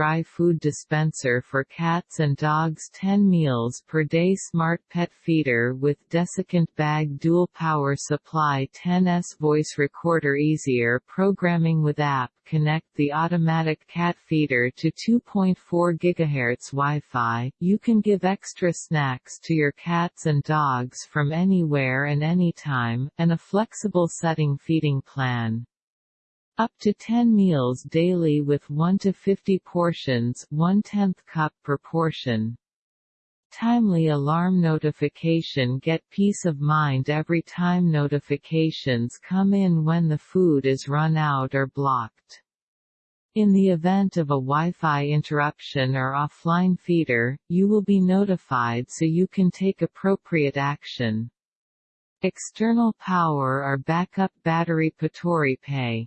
dry food dispenser for cats and dogs 10 meals per day Smart Pet Feeder with desiccant bag Dual power supply 10s Voice recorder Easier programming with app Connect the automatic cat feeder to 2.4 GHz Wi-Fi, you can give extra snacks to your cats and dogs from anywhere and anytime, and a flexible setting feeding plan. Up to 10 meals daily with 1 to 50 portions 1 tenth cup per portion. Timely alarm notification Get peace of mind every time notifications come in when the food is run out or blocked. In the event of a Wi-Fi interruption or offline feeder, you will be notified so you can take appropriate action. External power or backup battery Patori Pay